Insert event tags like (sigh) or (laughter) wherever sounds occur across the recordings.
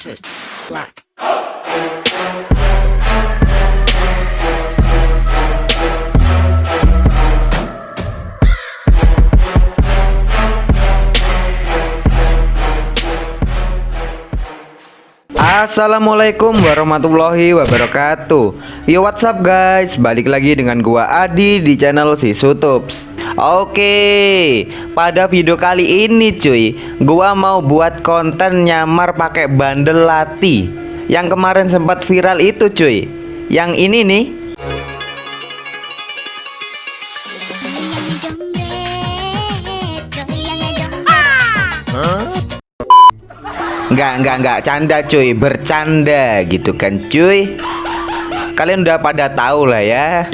to black. Assalamualaikum warahmatullahi wabarakatuh. Yo what's up guys? Balik lagi dengan gua Adi di channel si Sutups Oke Pada video kali ini cuy Gua mau buat konten nyamar pakai bandel lati. Yang kemarin sempat viral itu cuy. Yang ini nih. Enggak, enggak, enggak, canda cuy, bercanda gitu kan cuy. Kalian udah pada tahu lah ya.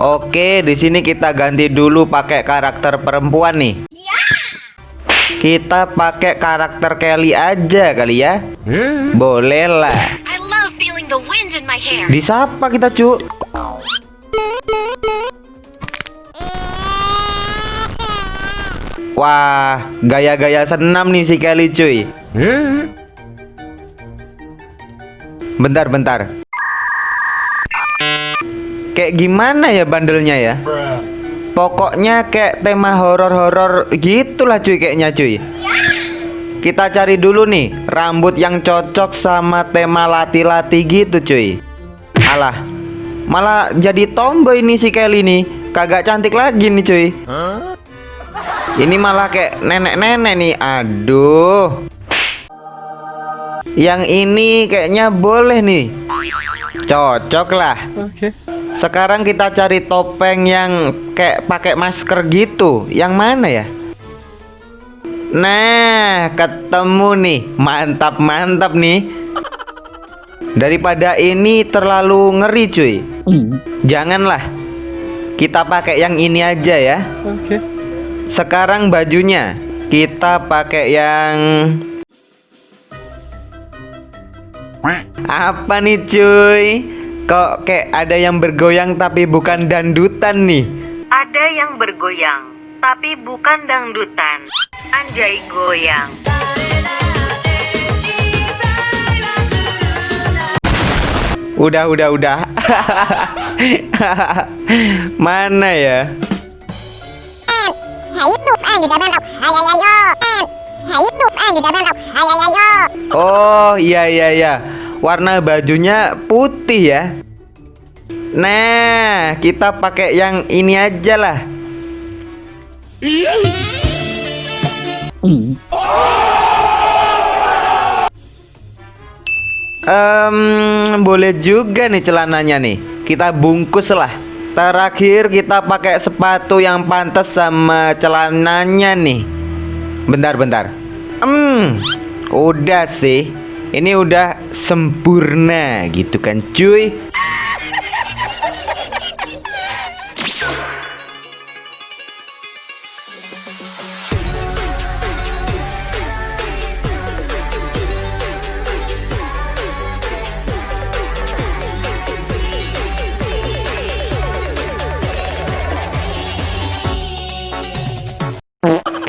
Oke, di sini kita ganti dulu pakai karakter perempuan nih. Kita pakai karakter Kelly aja kali ya. Boleh lah. Disapa kita, cu. Wah, gaya-gaya senam nih si Kelly cuy. Bentar, bentar. Kayak gimana ya bandelnya ya? Pokoknya kayak tema horor-horor gitulah cuy kayaknya cuy. Kita cari dulu nih rambut yang cocok sama tema lati-lati gitu cuy. Alah, malah jadi tomboy nih si Kelly nih. Kagak cantik lagi nih cuy. Ini malah kayak nenek-nenek nih. Aduh. Yang ini kayaknya boleh nih. Cocok lah. Sekarang kita cari topeng yang kayak pakai masker gitu. Yang mana ya? Nah, ketemu nih. Mantap-mantap nih. Daripada ini terlalu ngeri, cuy. Janganlah. Kita pakai yang ini aja ya. Sekarang bajunya kita pakai yang apa nih cuy? Kok kayak ada yang bergoyang tapi bukan dandutan nih? Ada yang bergoyang, tapi bukan dangdutan. Anjay goyang. Udah, udah, udah. Mana ya? Oh, iya iya iya. Warna bajunya putih ya. Nah, kita pakai yang ini aja lah. Em, boleh juga nih celananya nih. Kita bungkus lah. Terakhir kita pakai sepatu yang pantas sama celananya nih. Bentar, bentar. Hmm, udah sih. Ini udah sempurna gitu kan, cuy.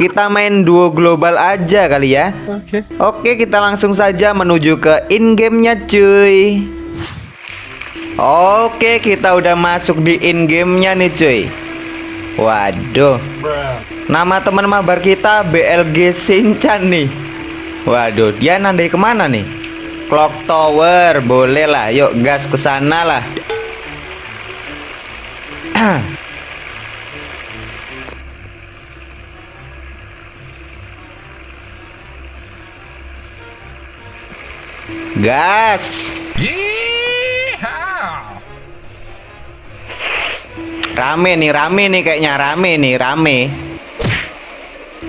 Kita main duo global aja kali ya. Oke. Oke, kita langsung saja menuju ke in gamenya cuy. Oke, kita udah masuk di in gamenya nih cuy. Waduh. Nama teman mabar kita BLG Sinchan nih. Waduh, dia nandai ke mana nih? Clock Tower, boleh lah. Yuk gas ke sana lah. (clears throat) Gas. Rame nih, rame nih kayaknya rame nih, rame.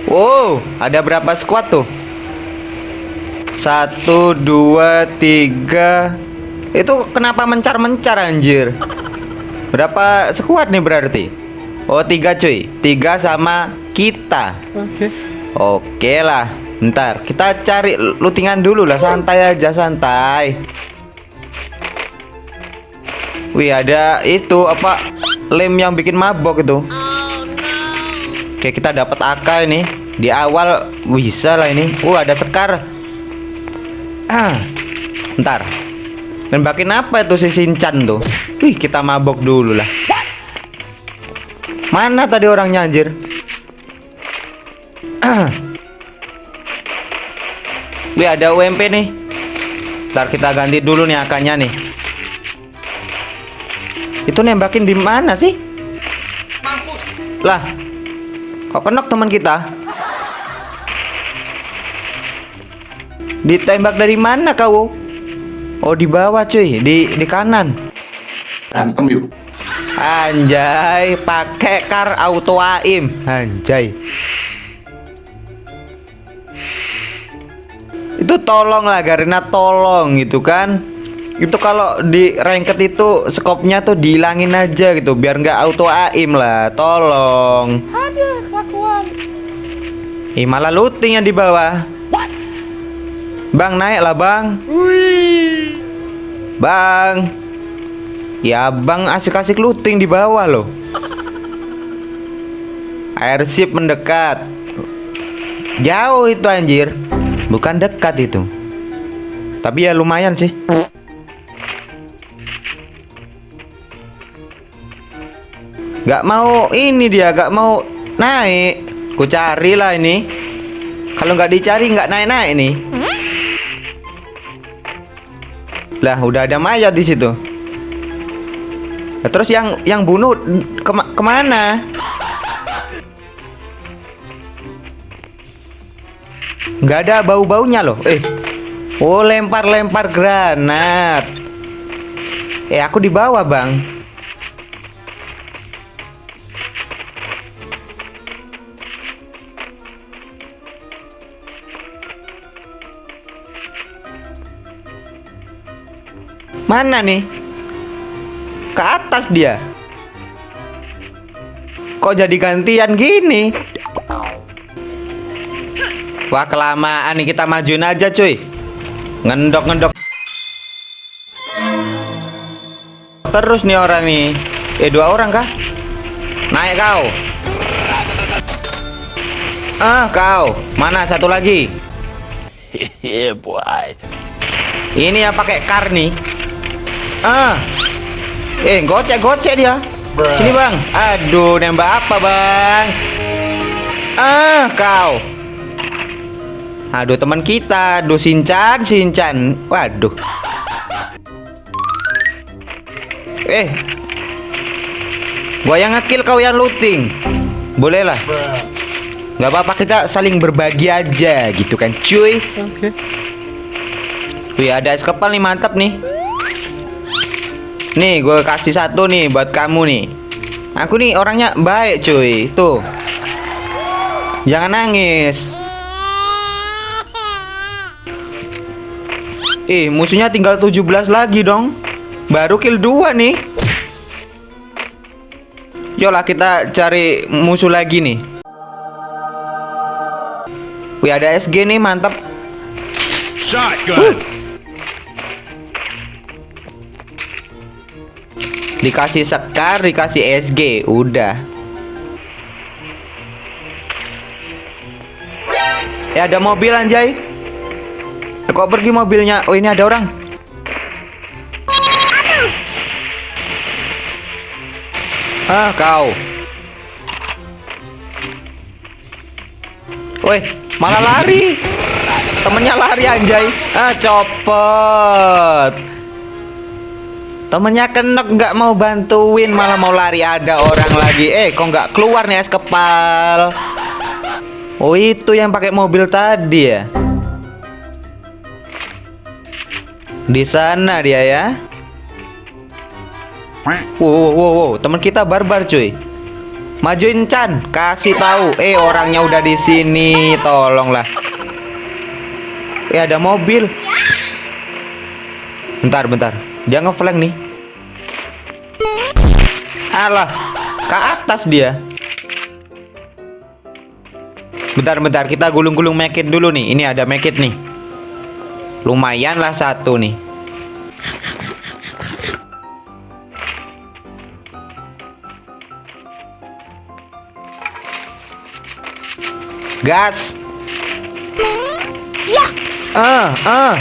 Wow, ada berapa squad tuh? Satu, dua, tiga. Itu kenapa mencar-mencar anjir? Berapa squad nih berarti? Oh, tiga cuy. Tiga sama kita. Oke. Oke lah. Ntar kita cari lootingan dulu lah santai aja santai. Wih ada itu apa lem yang bikin mabok itu. Oke kita dapat AK ini. Di awal bisa lah ini. Uh, ada sekar. Ah. Ntar. Nembakin apa itu si Sinchan tuh? Wih, kita mabok dulu lah. Mana tadi orangnya anjir? Ah. Wih, ada UMP nih. Ntar kita ganti dulu nih akannya nih. Itu nembakin di mana sih? Lah. Kok kenok teman kita? Ditembak dari mana kau? Oh, di bawah cuy, di di kanan. Berantem yuk. Anjay, pakai kar auto aim. Anjay. Itu tolong lah Garena tolong gitu kan. Itu kalau di ranked itu skopnya tuh dihilangin aja gitu biar nggak auto aim lah. Tolong. Aduh, kelakuan. Ih, malah lootingnya di bawah. Bang naik lah bang. Wih. Bang. Ya bang asik-asik looting di bawah loh. Airship mendekat. Jauh itu anjir. Bukan dekat itu. Tapi ya lumayan sih. Gak mau ini dia, gak mau naik. Ku cari lah ini. Kalau nggak dicari nggak naik-naik nih. Lah udah ada mayat di situ. Nah, terus yang yang bunuh kema ke mana? Nggak ada bau-baunya loh. Eh, oh lempar-lempar granat. Eh aku di bawah bang. Mana nih? Ke atas dia. Kok jadi gantian gini? Wah kelamaan nih kita majuin aja cuy. Ngendok ngendok. Terus nih orang nih. Eh dua orang kah? Naik kau. Ah kau. Mana satu lagi? Boy. Ini yang pakai kar nih. Ah. Eh, gocek-gocek dia. Sini, Bang. Aduh, nembak apa, Bang? Ah, kau. Aduh, teman kita. Aduh, Sinchan, Sinchan. Waduh. Eh. Gua yang ngekill kau yang looting. Boleh lah. Gak apa-apa kita saling berbagi aja gitu kan, cuy. Oke. Wih ada es kepal nih mantap nih Nih gue kasih satu nih buat kamu nih Aku nih orangnya baik cuy Tuh Jangan nangis Ih musuhnya tinggal 17 lagi dong Baru kill 2 nih Yolah kita cari musuh lagi nih Wih ada SG nih mantap Shotgun. Dikasih sekar, dikasih SG, udah. Ya ada mobil anjay. Kok pergi mobilnya? Oh ini ada orang. Ah kau. Woi, malah lari. Temennya lari anjay. Ah copot. Temennya kenok nggak mau bantuin malah mau lari ada orang lagi. Eh kok nggak keluar nih es kepal? Oh itu yang pakai mobil tadi ya? Di sana dia ya. Wow, wow, wow, wow. teman kita barbar cuy. Majuin Chan, kasih tahu. Eh orangnya udah di sini, tolonglah. Eh ada mobil. Bentar, bentar. Dia ngeflank nih. Alah, ke atas dia. Bentar, bentar. Kita gulung-gulung mekit dulu nih. Ini ada mekit nih. Lumayan lah satu nih. Gas. Ah, ah.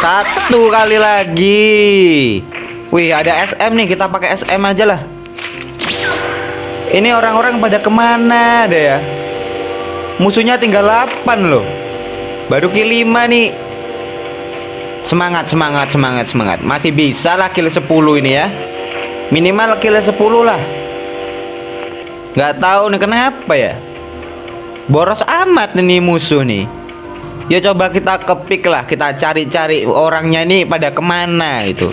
Satu kali lagi. Wih, ada SM nih. Kita pakai SM aja lah. Ini orang-orang pada ke mana deh ya? Musuhnya tinggal 8 loh. Baru 5 nih. Semangat, semangat, semangat, semangat. Masih bisa lah kill 10 ini ya. Minimal kill 10 lah. Nggak tahu nih kenapa ya. Boros amat nih musuh nih. Ya coba kita kepik lah, kita cari-cari orangnya ini pada ke mana itu.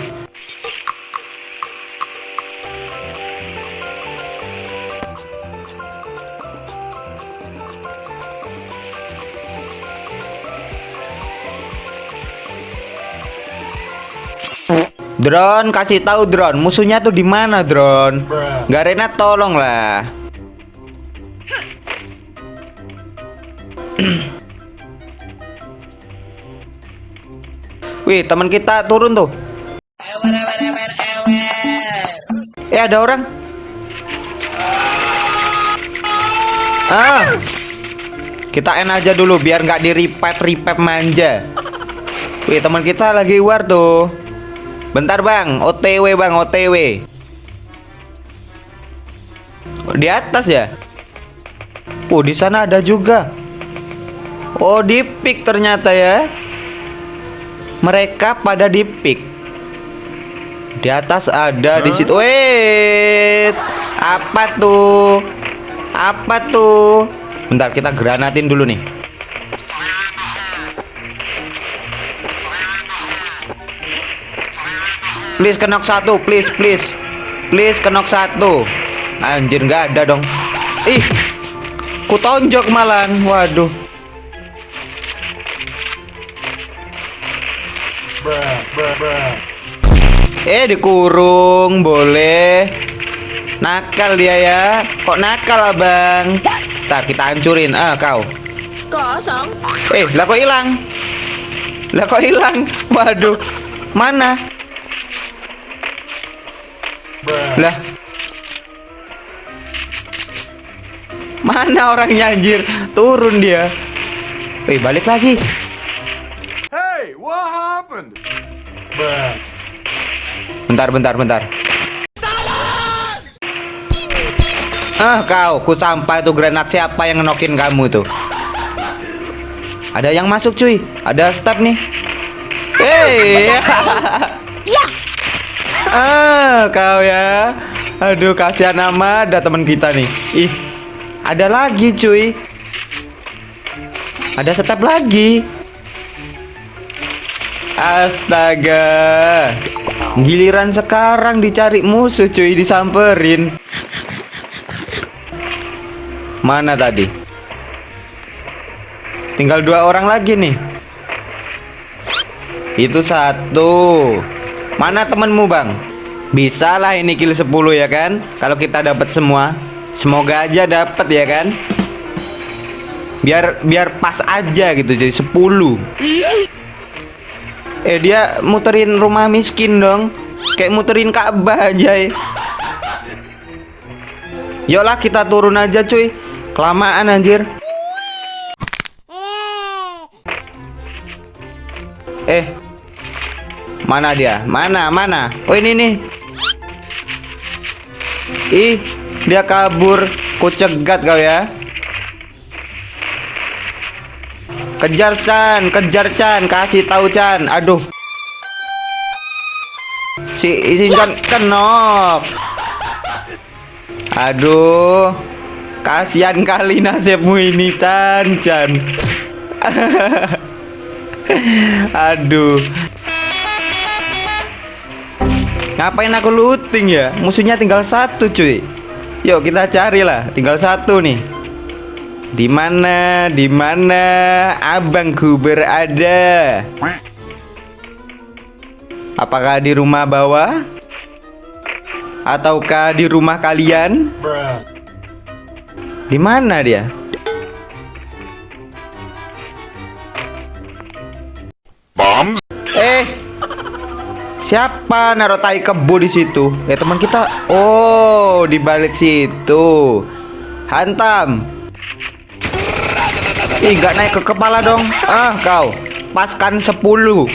Drone kasih tahu drone musuhnya tuh di mana drone Garena tolong lah (clears throat) Wih teman kita turun tuh. Eh ada orang? Ah. Kita end aja dulu biar nggak di revive manja. Wih teman kita lagi war tuh Bentar bang, OTW bang, OTW. Di atas ya? Oh di sana ada juga. Oh di pick ternyata ya. Mereka pada di pick. Di atas ada di situ. Wait, apa tuh? Apa tuh? Bentar kita granatin dulu nih. Please kenok satu, please, please, please kenok satu. Anjir nggak ada dong. Ih, ku tonjok malan. Waduh. Eh dikurung boleh. Nakal dia ya. Kok nakal abang? Ntar kita hancurin. Ah kau. Kosong. Eh lah kok hilang? Lah kok hilang? Waduh. Mana? Lah. Mana orangnya anjir? Turun dia. Eh, balik lagi. Hey, what happened? Bentar, bentar, bentar. Ah, kau, ku sampai tuh granat siapa yang ngenokin kamu tuh? Ada yang masuk, cuy. Ada step nih. Hey. Ah, kau ya. Aduh, kasihan amat ada teman kita nih. Ih. Ada lagi, cuy. Ada step lagi. Astaga. Giliran sekarang dicari musuh, cuy, disamperin. Mana tadi? Tinggal dua orang lagi nih. Itu satu. Mana temenmu bang? Bisa lah ini kill 10 ya kan? Kalau kita dapat semua Semoga aja dapat ya kan? Biar biar pas aja gitu jadi 10 Eh dia muterin rumah miskin dong. Kayak muterin Ka'bah aja ya. Yoklah kita turun aja cuy. Kelamaan anjir Mana dia? Mana? Mana? Oh ini nih. Ih, dia kabur. Ku cegat kau ya. Kejar Chan, kejar Chan, kasih tahu Chan. Aduh. Si si Chan kenok. Aduh. Kasihan kali nasibmu ini Chan, Chan. (laughs) Aduh. Ngapain aku looting ya? Musuhnya tinggal satu cuy. Yuk kita carilah. Tinggal satu nih. Di mana? Di mana abangku berada? Apakah di rumah bawah? Ataukah di rumah kalian? Di mana dia? Bombs? Eh, siapa naruh tai kebo di situ? Ya teman kita. Oh, di balik situ. Hantam. Ih, nggak naik ke kepala dong. Ah, kau. Paskan 10.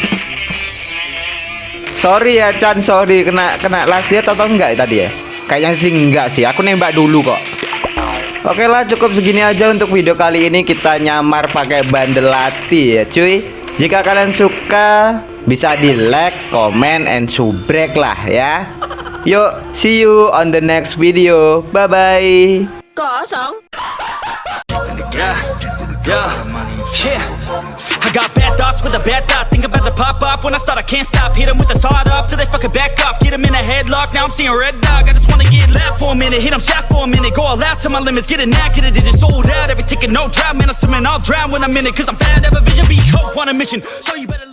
Sorry ya Chan, sorry kena kena lasiat atau enggak tadi ya? Kayaknya sih enggak sih. Aku nembak dulu kok. Oke lah cukup segini aja untuk video kali ini kita nyamar pakai bandel lati ya cuy Jika kalian suka bisa di like, comment, and subrek lah ya Yuk see you on the next video Bye bye Yeah, yeah, yeah. I got bad thoughts with a bad thought. Think about to pop off when I start. I can't stop. Hit 'em with the sawed off till they fucking back off. Get 'em in a headlock. Now I'm seeing red dog. I just wanna get left for a minute. Hit 'em shot for a minute. Go all out to my limits. Get a knack, get a digit sold out. Every ticket, no drought. Man, I'm swimming, I'll drown when I'm in it. Cause I'm fat, have a vision, be hope on a mission. So you better.